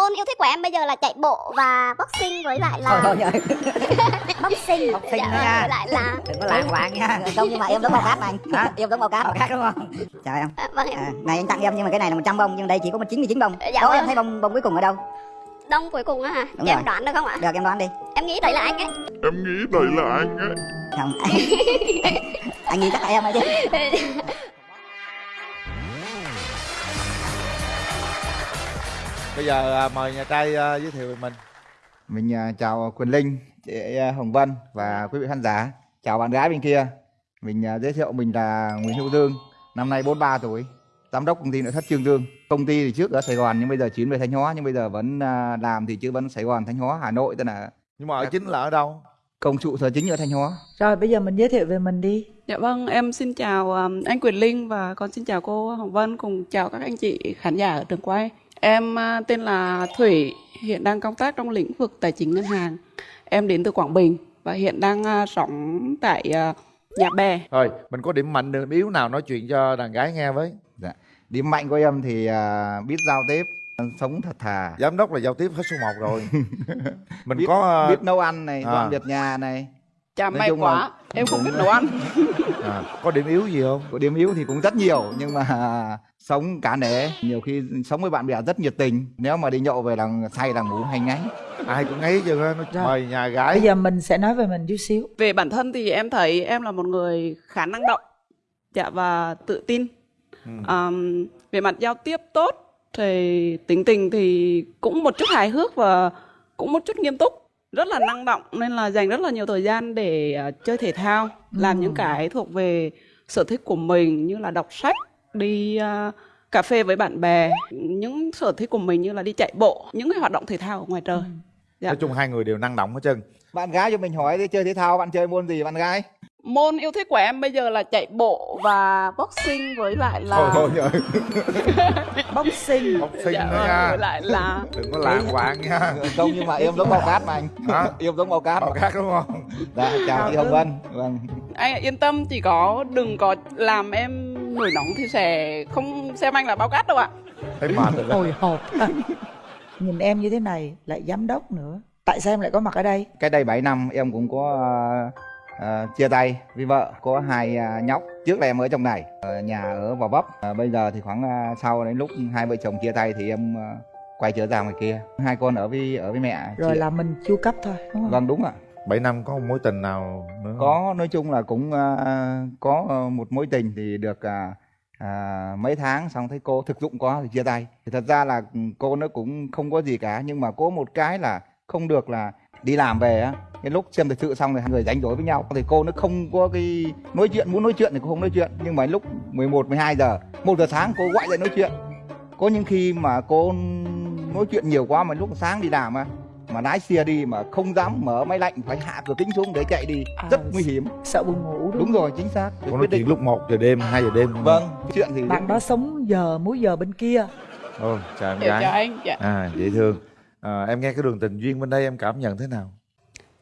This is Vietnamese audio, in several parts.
môn yêu thích của em bây giờ là chạy bộ và boxing với lại là thôi thôi boxing. Boxing dạ, nha. với lại là đừng có làng quạng nha. Không nhưng mà em giống bao cát mà anh. Hả? em giống bao cát Bao cát đúng không? Chào em à, vâng em. À, này anh tặng em nhưng mà cái này là 100 bông nhưng đây chỉ có một 99 bông. Dạ đó vâng. em thấy bông bông cuối cùng ở đâu? Đông cuối cùng á hả? Đúng em rồi. đoán được không ạ? Được em đoán đi. Em nghĩ đấy là anh ấy. Em nghĩ đây là anh ấy. Không. Anh nghĩ chắc là em ấy chứ Bây giờ à, mời nhà trai à, giới thiệu về mình Mình à, chào Quỳnh Linh, chị Hồng Vân và quý vị khán giả. Chào bạn gái bên kia. Mình giới thiệu mình là Nguyễn Hữu Dương, năm nay 43 tuổi, giám đốc công ty nội thất Trương Dương. Công ty thì trước ở Sài Gòn nhưng bây giờ chuyển về Thanh Hóa nhưng bây giờ vẫn làm thì chứ vẫn Sài Gòn, Thanh Hóa, Hà Nội tức là Nhưng mà ở chính là ở đâu? công trụ sở chính ở Thanh Hóa. Rồi bây giờ mình giới thiệu về mình đi. Dạ vâng, em xin chào anh Quyền Linh và con xin chào cô Hồng Vân cùng chào các anh chị khán giả ở trường quay. Em uh, tên là Thủy, hiện đang công tác trong lĩnh vực tài chính ngân hàng. Em đến từ Quảng Bình và hiện đang uh, sống tại uh, Nhà Bè. Rồi, mình có điểm mạnh, điểm yếu nào nói chuyện cho đàn gái nghe với Dạ. Điểm mạnh của em thì à, biết giao tiếp, sống thật thà, Giám đốc là giao tiếp hết số 1 rồi Mình biết, có... à, biết nấu ăn này, à. dọn việc nhà này. Chà Nói may quá, là- em không biết nấu ăn. à, có điểm yếu gì không? Có điểm yếu thì cũng rất nhiều nhưng mà sống cả nể nhiều khi sống với bạn bè rất nhiệt tình nếu mà đi nhậu về là say là ngủ hay ngáy Ai cũng ấy chứ mời nhà Bây gái giờ mình sẽ nói về mình chút xíu. Về bản thân thì em thấy em là một người khá năng động dạ, và tự tin. Ừ. Um, về mặt giao tiếp tốt thì tính tình thì cũng một chút hài hước và cũng một chút nghiêm túc rất là năng động nên là dành rất là nhiều thời gian để ờ, chơi thể thao làm Ừ. những cái thuộc về sở thích của mình như là đọc sách đi ờ, cà phê với bạn bè. Những sở thích của mình như là đi chạy bộ những cái hoạt động thể thao ở ngoài trời. Dạ. Nói chung hai người đều năng động hết trơn. Bạn gái cho mình hỏi đi chơi thể thao bạn chơi môn gì bạn gái môn yêu thích của em bây giờ là chạy bộ và boxing với lại là Thôi thôi rồi, Boxing. sinh dạ, vâng, nha với lại là Đừng có lạng quạng nha không nhưng mà em giống bao cát mà anh Hả? em giống bao cát Bao cát đúng không? dạ chào chị Hồng Vân vâng anh yên tâm chỉ có đừng có làm em nổi nóng thì sẽ không xem anh là bao cát đâu ạ Thấy mệt rồi Hồi hộp. Nhìn em như thế này lại giám đốc nữa. Tại sao em lại có mặt ở đây? cách đây 7 năm em cũng có à, à, chia tay với vợ có hai à, nhóc. Trước là em ở trong này ở nhà ở Gò Vấp. À, bây giờ thì khoảng à, sau đến lúc hai vợ chồng chia tay thì em à, quay trở ra ngoài kia. Hai con ở với ở với mẹ Rồi Chị- là mình chu cấp thôi, đúng không? vâng đúng ạ. 7 năm có một mối tình nào nữa có nói chung là cũng à, có một mối tình thì được à, à, mấy tháng xong thấy cô thực dụng quá thì chia tay. Thì thật ra là cô nó cũng không có gì cả nhưng mà có một cái là không được là đi làm về á. Cái lúc xem thời sự xong thì hai người đánh đổi với nhau. Thì cô nó không có cái nói chuyện muốn nói chuyện thì cô không nói chuyện. Nhưng mà lúc 11 12 giờ một giờ sáng cô gọi dậy nói chuyện. Có những khi mà cô nói chuyện nhiều quá mà lúc sáng đi làm á mà lái xe đi mà không dám mở máy lạnh phải hạ cửa kính xuống để chạy đi. À, rất nguy hiểm. Sợ buồn ngủ đúng, đúng rồi chính xác. Có nói chuyện lúc 1 giờ đêm, 2 giờ đêm. Vâng chuyện thì Bạn đó sống giờ múi giờ bên kia. Ồ, chào em cho gái. anh dạ. À, dễ thương à, Em nghe cái đường tình duyên bên đây em cảm nhận thế nào?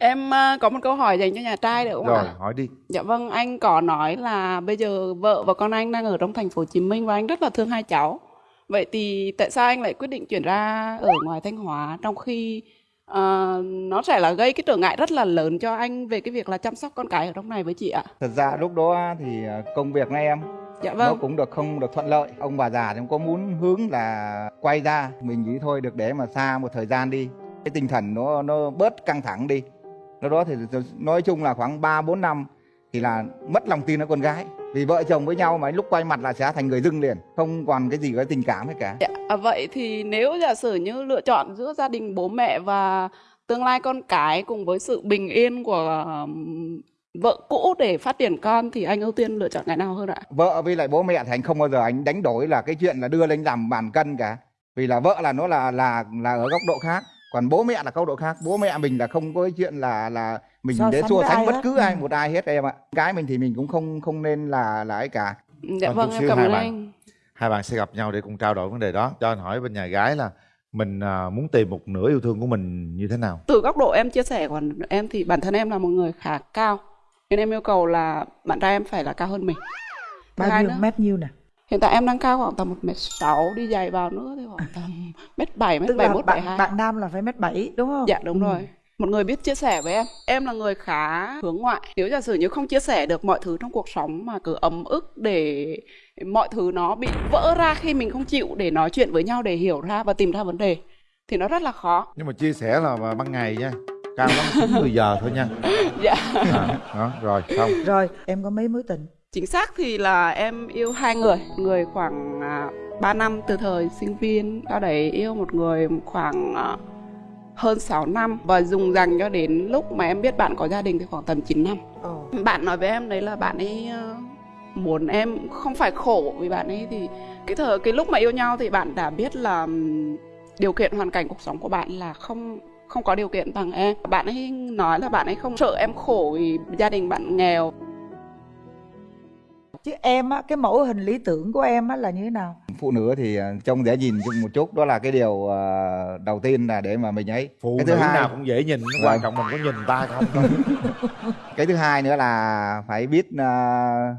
em ờ, có một câu hỏi dành cho nhà trai được không Rồi, ạ hỏi đi. Dạ vâng anh có nói là bây giờ vợ và con anh đang ở trong thành phố Hồ Chí Minh và anh rất là thương hai cháu. Vậy thì tại sao anh lại quyết định chuyển ra ở ngoài Thanh Hóa trong khi ờ, nó sẽ là gây cái trở ngại rất là lớn cho anh về cái việc là chăm sóc con cái ở trong này với chị ạ? Thật ra lúc đó thì công việc của em dạ nó vâng. cũng được không được thuận lợi. Ông bà già thì có muốn hướng là quay ra. Mình nghĩ thôi được để mà xa một thời gian đi. Cái tinh thần nó nó bớt căng thẳng đi. Lúc đó thì nói chung là khoảng 3 4 năm thì là mất lòng tin ở con gái. Vì vợ chồng với nhau mà lúc quay mặt là sẽ thành người dưng liền không còn cái gì cái tình cảm hết cả. Dạ, à, vậy thì nếu giả sử như lựa chọn giữa gia đình bố mẹ và tương lai con cái cùng với sự bình yên của vợ cũ để phát triển con thì anh ưu tiên lựa chọn cái nào hơn ạ? vợ với lại bố mẹ thì anh không bao giờ anh đánh đổi là cái chuyện là đưa lên làm bàn cân cả vì là vợ là nó là là là ở góc độ khác còn bố mẹ là góc độ khác bố mẹ mình là không có cái chuyện là là mình So để so sánh bất hết. cứ ai Ừ. một ai hết em ạ cái mình thì mình cũng không không nên là là ấy cả Dạ Vâng, vâng, chút em xíu cảm hai ơn bạn. anh. Hai bạn sẽ gặp nhau để cùng trao đổi vấn đề đó Cho anh hỏi bên nhà gái là Mình à, muốn tìm một nửa yêu thương của mình như thế nào? Từ góc độ em chia sẻ còn em thì bản thân em là một người khá cao nên em yêu cầu là bạn trai em phải là cao hơn mình. Bao hai nhiêu nữa, mét nhiêu nè? Hiện tại em đang cao khoảng tầm 1m6, đi giày vào nữa thì khoảng tầm mét 7, mét tức 7, là mét bạn 72. bạn nam là phải mét bảy đúng không Dạ đúng Ừ. rồi. Một người biết chia sẻ với em. Em là người khá hướng ngoại. Nếu giả sử như không chia sẻ được mọi thứ trong cuộc sống mà cứ ấm ức để mọi thứ nó bị vỡ ra khi mình không chịu để nói chuyện với nhau để hiểu ra và tìm ra vấn đề thì nó rất là khó. nhưng mà chia sẻ là vào ban ngày nha cao lắm 90 giờ thôi nha Dạ. à, đó rồi xong rồi em có mấy mối tình Chính xác thì là em yêu hai người, người khoảng à, 3 năm từ thời sinh viên, sau đấy yêu một người khoảng à, hơn 6 năm và dùng dằng cho đến lúc mà em biết bạn có gia đình thì khoảng tầm 9 năm. Ồ. Bạn nói với em đấy là bạn ấy ờ, muốn em không phải khổ vì bạn ấy thì cái thời cái lúc mà yêu nhau thì bạn đã biết là điều kiện hoàn cảnh cuộc sống của bạn là không không có điều kiện bằng em. Bạn ấy nói là bạn ấy không sợ em khổ vì gia đình bạn nghèo. Chứ em á cái mẫu hình lý tưởng của em á là như thế nào? Phụ nữ thì à, trông dễ nhìn chung một chút. Đó là cái điều à, đầu tiên là để mà mình ấy. Phụ cái nữ thứ hai nào cũng dễ nhìn nó quan Vâng. trọng mình có nhìn ta không? Cái thứ hai nữa là phải biết à,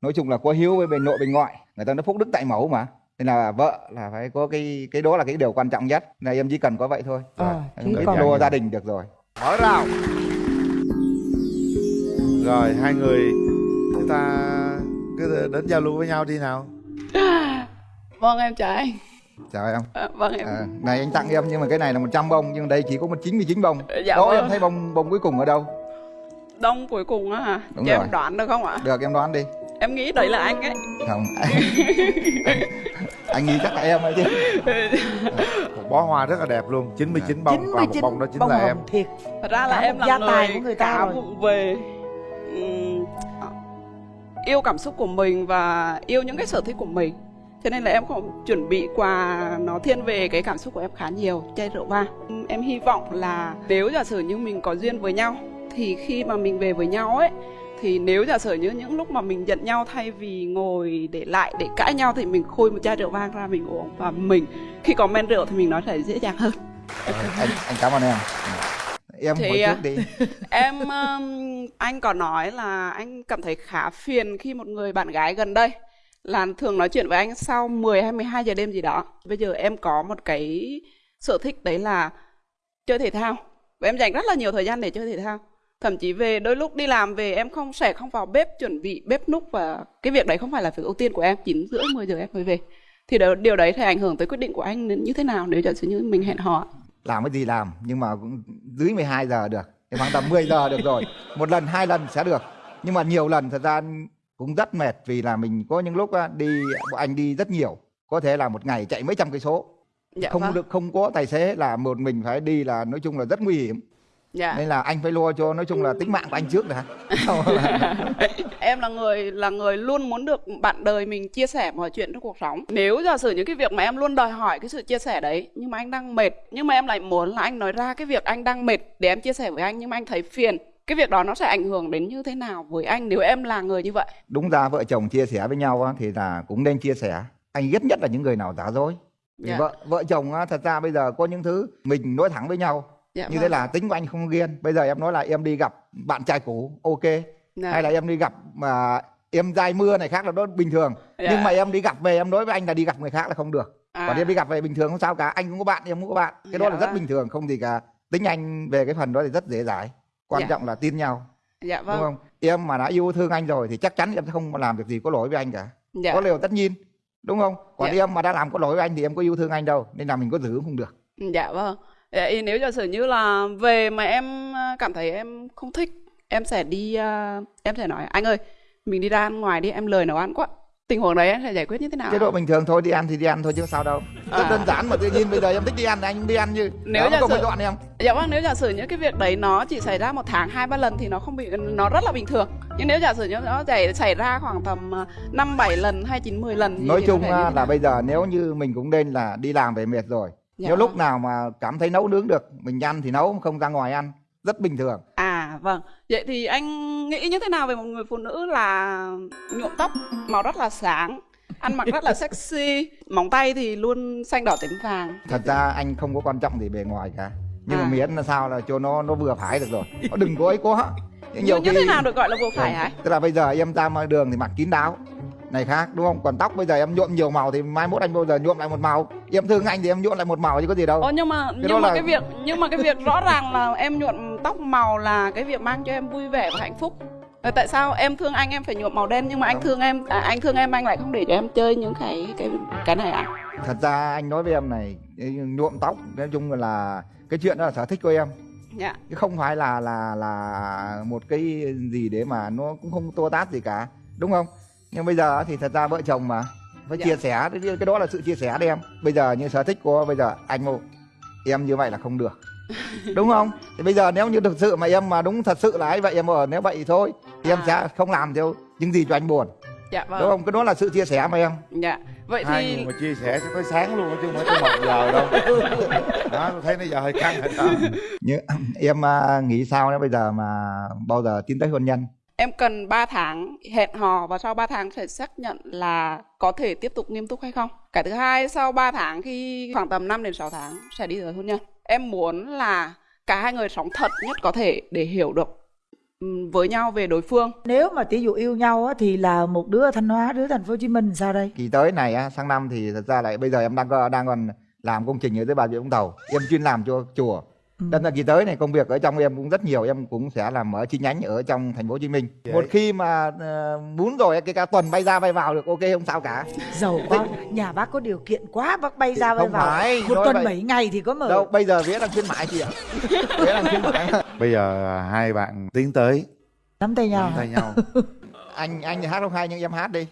nói chung là có hiếu với bên nội bên ngoại. Người ta nói phúc đức tại mẫu mà nên là vợ là phải có cái cái đó là cái điều quan trọng nhất này em chỉ cần có vậy thôi Ờ, rồi chứ em còn- lo gia đình được rồi mở rào rồi hai người chúng ta cứ đến giao lưu với nhau đi nào Vâng em chào anh. chào em À, vâng em. à, này anh tặng em nhưng mà cái này là 100 bông nhưng đây chỉ có một 99 bông Dạ đó vâng. em thấy bông bông cuối cùng ở đâu Đông cuối cùng á hả? Đúng rồi. em đoán được không ạ? được em đoán đi Em nghĩ đấy là anh ấy. không anh nghĩ chắc là em ấy chứ một bó hoa rất là đẹp luôn 99 bông và một 99 bông đó chính bông là em thiệt Thật ra là Cả em là gia tài người của người ta rồi. về ừm, yêu cảm xúc của mình và yêu những cái sở thích của mình. Cho nên là em không chuẩn bị quà nó thiên về cái cảm xúc của em khá nhiều chai rượu vang. Em hy vọng là nếu giả sử như mình có duyên với nhau thì khi mà mình về với nhau ấy thì nếu giả sử như những lúc mà mình giận nhau thay vì ngồi để lại để cãi nhau thì mình khui một chai rượu vang ra mình uống và mình khi có men rượu thì mình nói thể dễ dàng hơn. anh anh cảm ơn em em Thì, hỏi à, trước đi em um, anh có nói là anh cảm thấy khá phiền khi một người bạn gái gần đây là thường nói chuyện với anh sau 10 hay 12 giờ đêm gì đó. Bây giờ em có một cái sở thích đấy là chơi thể thao. Và em dành rất là nhiều thời gian để chơi thể thao. Thậm chí về đôi lúc đi làm về em không sẽ không vào bếp chuẩn bị bếp núc và cái việc đấy không phải là việc ưu tiên của em. 9 rưỡi 10 giờ em mới về. Thì đó, điều đấy thì ảnh hưởng tới quyết định của anh như thế nào nếu giả sử như mình hẹn hò. làm cái gì làm nhưng mà cũng dưới 12 giờ được thì khoảng tầm 10 giờ được rồi một lần hai lần sẽ được nhưng mà nhiều lần thật ra cũng rất mệt vì là mình có những lúc đi anh đi rất nhiều có thể là một ngày chạy mấy trăm cây số Dạ không vâng. được không có tài xế là một mình phải đi là nói chung là rất nguy hiểm Dạ. nên là anh phải lo cho nói chung là tính mạng của anh trước đã. Em là người là người luôn muốn được bạn đời mình chia sẻ mọi chuyện trong cuộc sống. Nếu giả sử những cái việc mà em luôn đòi hỏi cái sự chia sẻ đấy nhưng mà anh đang mệt nhưng mà em lại muốn là anh nói ra cái việc anh đang mệt để em chia sẻ với anh nhưng mà anh thấy phiền cái việc đó nó sẽ ảnh hưởng đến như thế nào với anh nếu em là người như vậy? Đúng ra vợ chồng chia sẻ với nhau thì là cũng nên chia sẻ. Anh ghét nhất là những người nào giả dối. Vì Dạ. vợ vợ chồng thật ra bây giờ có những thứ mình nói thẳng với nhau dạ như vâng. thế là tính của anh không ghiên bây giờ em nói là em đi gặp bạn trai cũ ok Dạ. hay là em đi gặp mà em dai mưa này khác là đó bình thường Dạ. nhưng mà em đi gặp về em nói với anh là đi gặp người khác là không được À. còn em đi gặp về bình thường không sao cả anh cũng có bạn em cũng có bạn cái đó Dạ là rất vâng. bình thường không gì cả tính anh về cái phần đó thì rất dễ dãi quan Dạ. trọng là tin nhau dạ vâng đúng không em mà đã yêu thương anh rồi thì chắc chắn em sẽ không làm việc gì có lỗi với anh cả dạ. có điều tất nhiên đúng không còn Dạ. em mà đã làm có lỗi với anh thì em có yêu thương anh đâu nên là mình có giữ cũng không được Dạ vâng. Vậy nếu giả sử như là về mà em à, cảm thấy em không thích, em sẽ đi à, em sẽ nói anh ơi, mình đi ra ăn ngoài đi, em lười nấu ăn quá. Tình huống đấy em sẽ giải quyết như thế nào? chế độ bình thường thôi đi ăn thì đi ăn thôi chứ sao đâu rất À. đơn giản mà tự nhiên bây giờ em thích đi ăn thì anh cũng đi ăn như Nếu giả sử- dọn em Dạ vâng, nếu giả sử những cái việc đấy nó chỉ xảy ra một tháng hai ba lần thì nó không bị nó rất là bình thường. Nhưng nếu giả sử như nó xảy xảy ra khoảng tầm à, năm bảy lần hay chín mười lần thì nói nó chung là bây giờ nếu như mình cũng nên là đi làm về mệt rồi Dạ nếu vâng. lúc nào mà cảm thấy nấu nướng được mình ăn thì nấu không ra ngoài ăn rất bình thường À vâng, vậy thì anh nghĩ như thế nào về một người phụ nữ là nhuộm tóc màu rất là sáng, ăn mặc rất là sexy, móng tay thì luôn xanh đỏ tím vàng. thật ra anh không có quan trọng gì bề ngoài cả nhưng mà À. miễn là sao là cho nó nó vừa phải được rồi nó đừng có ấy quá Như, như thế nào được gọi là vừa phải hả? tức là bây giờ em ra ngoài đường thì mặc kín đáo này khác đúng không? Còn tóc bây giờ em nhuộm nhiều màu thì mai mốt anh bao giờ nhuộm lại một màu. Em thương anh thì em nhuộm lại một màu chứ có gì đâu. Ồ, nhưng mà đó nhưng mà là- cái việc nhưng mà cái việc rõ ràng là em nhuộm tóc màu là cái việc mang cho em vui vẻ và hạnh phúc. Rồi tại sao em thương anh em phải nhuộm màu đen nhưng mà anh thương em à, anh thương em anh lại không để cho em chơi những cái cái cái này à? thật ra anh nói với em này nhuộm tóc nói chung là cái chuyện đó là sở thích của em. Dạ. chứ không phải là là là một cái gì để mà nó cũng không tô tát gì cả đúng không nhưng bây giờ thì thật ra vợ chồng mà phải Dạ. chia sẻ cái cái đó là sự chia sẻ đấy em. Bây giờ như sở thích của bây giờ anh ngô em như vậy là không được. Đúng không? Thì bây giờ nếu như thực sự mà em mà đúng thật sự là ấy vậy em ở nếu vậy thì thôi thì em À. sẽ không làm theo những gì cho anh buồn. Dạ đúng vâng. không? Cái đó là sự chia sẻ mà em. Dạ. Vậy hai thì người mà chia sẻ sẽ tới sáng luôn chứ không phải tới một giờ đâu. Đó tôi thấy nó giờ hơi căng rồi đó như em à, nghĩ sao nếu bây giờ mà bao giờ tiến tới hôn nhân em cần 3 tháng hẹn hò và sau 3 tháng phải xác nhận là có thể tiếp tục nghiêm túc hay không. Cái thứ hai sau 3 tháng khi khoảng tầm 5 đến 6 tháng sẽ đi tới hôn nhân. Em muốn là cả hai người sống thật nhất có thể để hiểu được ừm, với nhau về đối phương. nếu mà tỷ dụ yêu nhau á thì là một đứa ở thanh hóa đứa thành phố hồ chí minh sao đây kỳ tới này á, sang năm thì thật ra lại bây giờ em đang đang còn làm công trình ở dưới bà rịa vũng tàu em chuyên làm cho chùa Ừ. đâm ra kỳ tới này công việc ở trong em cũng rất nhiều em cũng sẽ làm ở chi nhánh ở trong thành phố hồ chí minh. Vậy. một khi mà ờ, muốn rồi cái cả tuần bay ra bay vào được ok không sao cả. Giàu quá nhà bác có điều kiện quá bác bay ra bay không vào. phải một nói tuần vậy. bảy ngày thì có mở. Đâu bây giờ vía đang khuyến mại chị ạ vía đang khuyến mại bây giờ hai bạn tiến tới. Nắm tay nhau nắm tay nhau. Anh anh thì hát không hay nhưng em hát đi.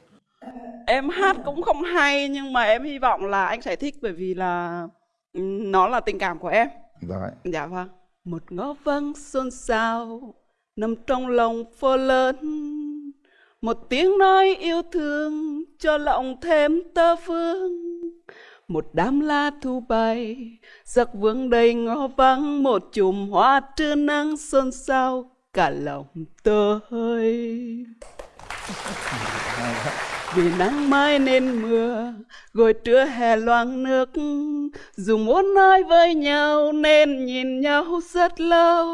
Em hát cũng không hay nhưng mà em hy vọng là anh sẽ thích bởi vì là ừm, nó là tình cảm của em. Rồi Dạ vâng. Một ngõ vắng xôn xao nằm trong lòng phố lớn. Một tiếng nói yêu thương cho lòng thêm tơ phương. Một đám lá thu bay, giặc vương đầy ngõ vắng, một chùm hoa trưa nắng xôn xao cả lòng tôi. Vì nắng mai nên mưa, rồi trưa hè loang nước. Dù muốn nói với nhau nên nhìn nhau rất lâu.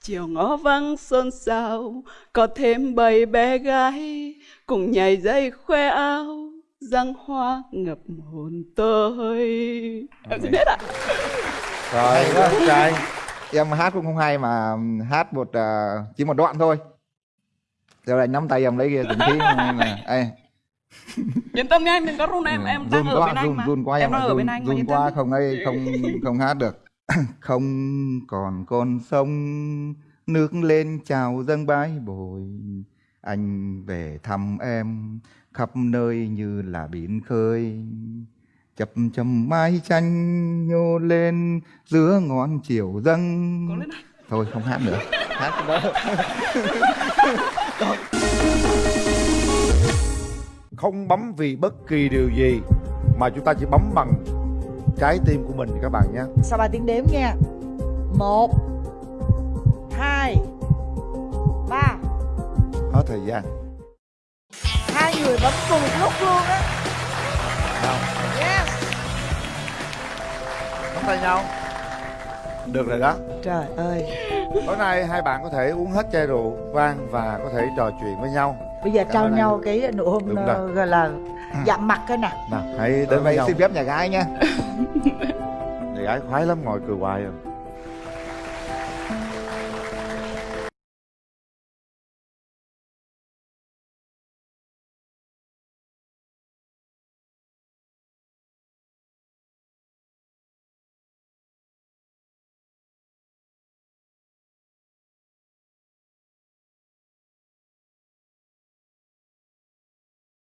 Chiều ngõ vắng xôn xao, có thêm bầy bé gái, cùng nhảy dây khoe áo, răng hoa ngập hồn tôi. Em xin hết ạ. rồi quá. em hát cũng không hay mà hát một uh, chỉ một đoạn thôi rồi anh nắm tay em lấy kia từng khí này Ê, Yên tâm nha anh, đừng có run em, em đang run ở quá bên anh run mà. run quá em em đang ở run, bên anh run quá không ấy không không hát được. Không còn con sông nước lên chào dâng bãi bồi. Anh về thăm em khắp nơi như là biển khơi. Chập chầm mái tranh nhô lên giữa ngọn chiều dâng. Thôi không hát nữa. Hát cái đó không bấm vì bất kỳ điều gì mà chúng ta chỉ bấm bằng trái tim của mình các bạn nhé. Sau ba tiếng đếm nha một hai ba. Hết thời gian. Hai người bấm cùng lúc luôn á. Không. Yes nắm tay nhau. Được rồi đó. Trời ơi tối nay hai bạn có thể uống hết chai rượu vang và có thể trò chuyện với nhau. Bây giờ Cảm trao ơn anh. nhau cái nụ hôn ờ, gọi là chạm mặt cái nè. Nào hãy đến với đây nhau. xin phép nhà gái nha. Nhà gái khoái lắm ngồi cười hoài rồi